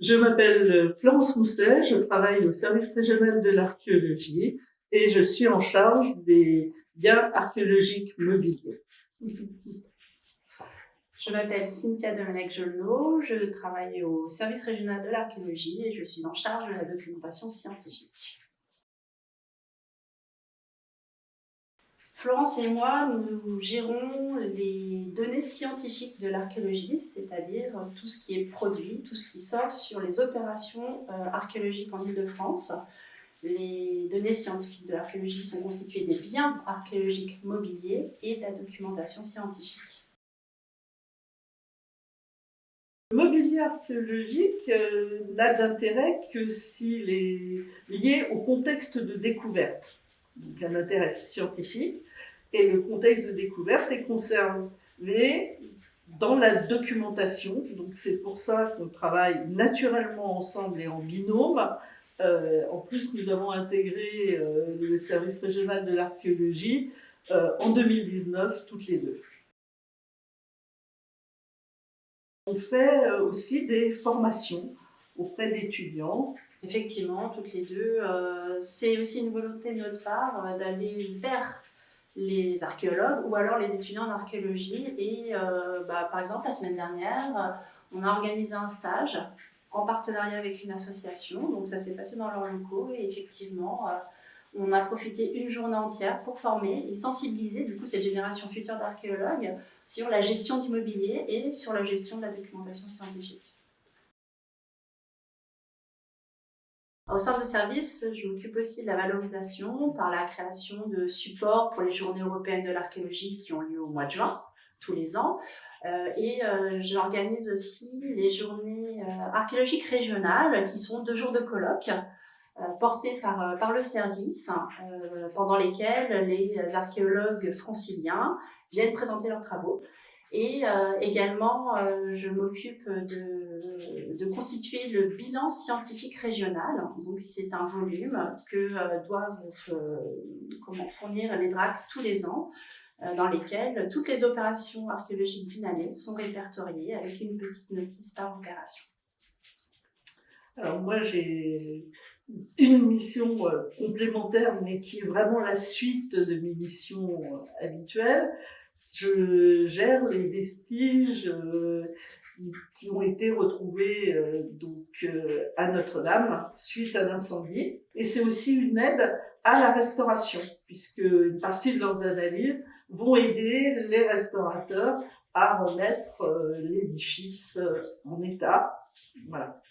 Je m'appelle Florence Mousset, je travaille au service régional de l'archéologie et je suis en charge des biens archéologiques mobiliers. Je m'appelle Cynthia Domenech-Jolneau, je travaille au service régional de l'archéologie et je suis en charge de la documentation scientifique. Florence et moi, nous gérons les données scientifiques de l'archéologie, c'est-à-dire tout ce qui est produit, tout ce qui sort sur les opérations euh, archéologiques en Ile-de-France. Les données scientifiques de l'archéologie sont constituées des biens archéologiques mobiliers et de la documentation scientifique. Le mobilier archéologique euh, n'a d'intérêt que s'il est lié au contexte de découverte, donc un intérêt scientifique, et le contexte de découverte est conservé dans la documentation. Donc c'est pour ça qu'on travaille naturellement ensemble et en binôme. Euh, en plus, nous avons intégré euh, le service régional de l'archéologie euh, en 2019, toutes les deux. On fait aussi des formations auprès d'étudiants. Effectivement, toutes les deux. c'est aussi une volonté de notre part d'aller vers les archéologues ou alors les étudiants en archéologie. Et euh, bah, par exemple, la semaine dernière, on a organisé un stage en partenariat avec une association. Donc ça s'est passé dans leurs locaux et effectivement, euh, on a profité une journée entière pour former et sensibiliser du coup cette génération future d'archéologues sur la gestion du mobilier et sur la gestion de la documentation scientifique. Au sein de service, je m'occupe aussi de la valorisation par la création de supports pour les journées européennes de l'archéologie qui ont lieu au mois de juin, tous les ans. Euh, et euh, j'organise aussi les journées euh, archéologiques régionales qui sont deux jours de colloques portés par, par le service, pendant lesquels les archéologues franciliens viennent présenter leurs travaux. Et euh, également, euh, je m'occupe de, constituer le bilan scientifique régional. Donc, c'est un volume que euh, doivent fournir les DRAC tous les ans, dans lesquels toutes les opérations archéologiques d'une année sont répertoriées avec une petite notice par opération. Alors moi, j'ai une mission complémentaire, mais qui est vraiment la suite de mes missions habituelles je gère les vestiges euh, qui ont été retrouvés euh, donc, euh, à Notre-Dame suite à l'incendie. Et c'est aussi une aide à la restauration, puisque une partie de leurs analyses vont aider les restaurateurs à remettre l'édifice en état. Voilà.